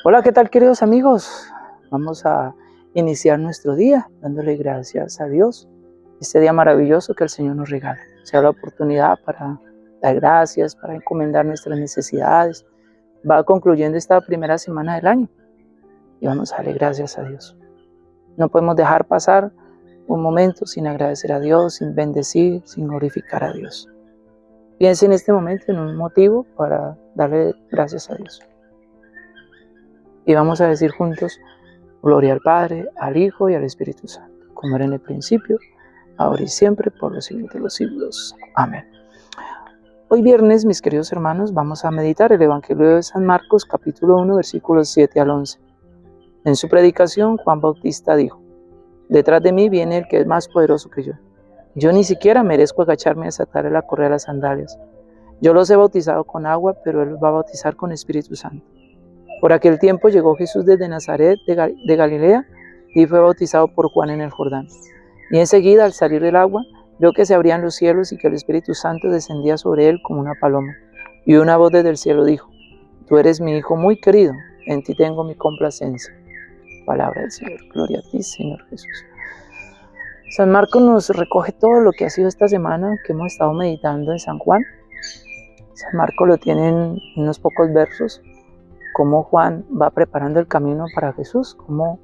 Hola, ¿qué tal queridos amigos? Vamos a iniciar nuestro día dándole gracias a Dios. Este día maravilloso que el Señor nos regala. Sea la oportunidad para dar gracias, para encomendar nuestras necesidades. Va concluyendo esta primera semana del año y vamos a darle gracias a Dios. No podemos dejar pasar un momento sin agradecer a Dios, sin bendecir, sin glorificar a Dios. Piense en este momento en un motivo para darle gracias a Dios. Y vamos a decir juntos, gloria al Padre, al Hijo y al Espíritu Santo, como era en el principio, ahora y siempre, por los siglos de los siglos. Amén. Hoy viernes, mis queridos hermanos, vamos a meditar el Evangelio de San Marcos, capítulo 1, versículos 7 al 11. En su predicación, Juan Bautista dijo, Detrás de mí viene el que es más poderoso que yo. Yo ni siquiera merezco agacharme a desatarle la correa de las sandalias. Yo los he bautizado con agua, pero él los va a bautizar con Espíritu Santo. Por aquel tiempo llegó Jesús desde Nazaret de Galilea y fue bautizado por Juan en el Jordán. Y enseguida, al salir del agua, vio que se abrían los cielos y que el Espíritu Santo descendía sobre él como una paloma. Y una voz desde el cielo dijo, Tú eres mi Hijo muy querido, en ti tengo mi complacencia. Palabra del Señor. Gloria a ti, Señor Jesús. San Marcos nos recoge todo lo que ha sido esta semana que hemos estado meditando en San Juan. San Marcos lo tiene en unos pocos versos cómo Juan va preparando el camino para Jesús, cómo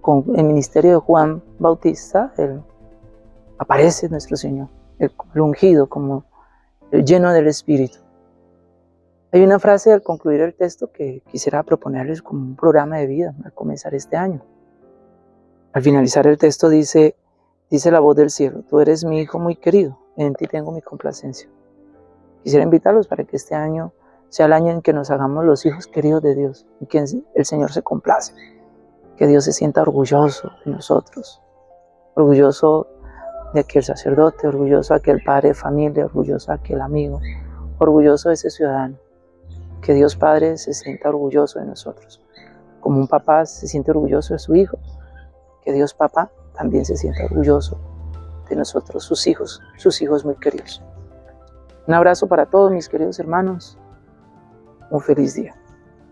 con el ministerio de Juan Bautista aparece nuestro Señor, el, ungido, como el lleno del Espíritu. Hay una frase al concluir el texto que quisiera proponerles como un programa de vida al comenzar este año. Al finalizar el texto dice, dice la voz del cielo, tú eres mi hijo muy querido, en ti tengo mi complacencia. Quisiera invitarlos para que este año sea el año en que nos hagamos los hijos queridos de Dios y que el Señor se complace, que Dios se sienta orgulloso de nosotros, orgulloso de aquel sacerdote, orgulloso de aquel padre de familia, orgulloso de aquel amigo, orgulloso de ese ciudadano, que Dios Padre se sienta orgulloso de nosotros, como un papá se siente orgulloso de su hijo, que Dios Papá también se sienta orgulloso de nosotros, sus hijos, sus hijos muy queridos. Un abrazo para todos mis queridos hermanos, un feliz día.